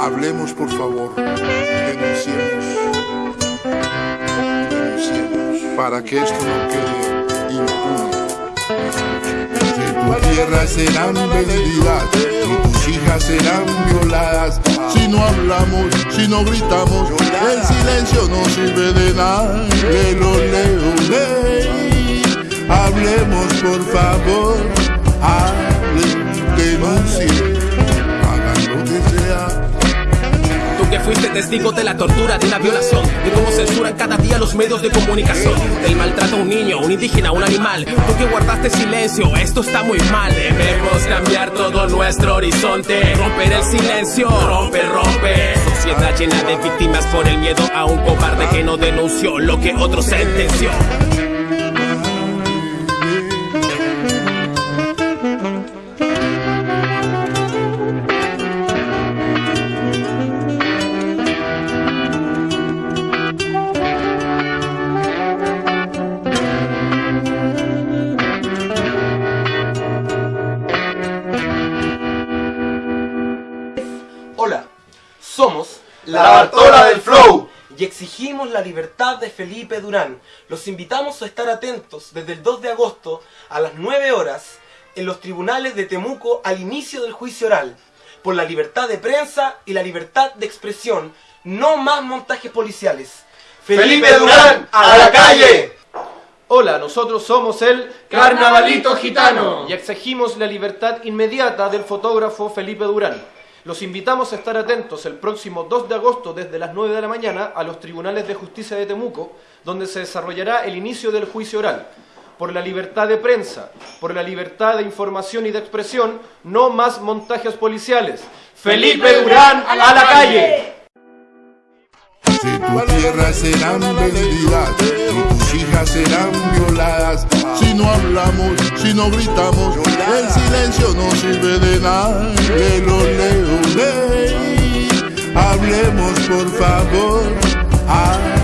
Hablemos, por favor. Denunciemos. Denunciemos. Para que esto no quede impune. Tu tierra serán vendidas y tus hijas serán violadas. Si no hablamos, si no gritamos, el silencio no sirve de nada. Lelo, leo, ley. Hablemos, por favor. Que fuiste testigo de la tortura, de una violación, de cómo censuran cada día los medios de comunicación, del maltrato a un niño, un indígena, un animal. Tú que guardaste silencio, esto está muy mal. Debemos cambiar todo nuestro horizonte, romper el silencio, rompe, rompe. Sociedad llena de víctimas por el miedo a un cobarde que no denunció lo que otro sentenció. Hola, somos La Bartola del Flow. y exigimos la libertad de Felipe Durán. Los invitamos a estar atentos desde el 2 de agosto a las 9 horas en los tribunales de Temuco al inicio del juicio oral por la libertad de prensa y la libertad de expresión. No más montajes policiales. Felipe Durán, a la calle. Hola, nosotros somos el Carnavalito Gitano. y exigimos la libertad inmediata del fotógrafo Felipe Durán. Los invitamos a estar atentos el próximo 2 de agosto desde las 9 de la mañana a los tribunales de justicia de Temuco, donde se desarrollará el inicio del juicio oral. Por la libertad de prensa, por la libertad de información y de expresión, no más montajes policiales. Felipe Durán, a la calle. Si tu tierra serán vendidas y tus hijas serán violadas. Si no hablamos, si no gritamos, el silencio no sirve de nada. Lelo, leo, ley. Hablemos, por favor. Hablen.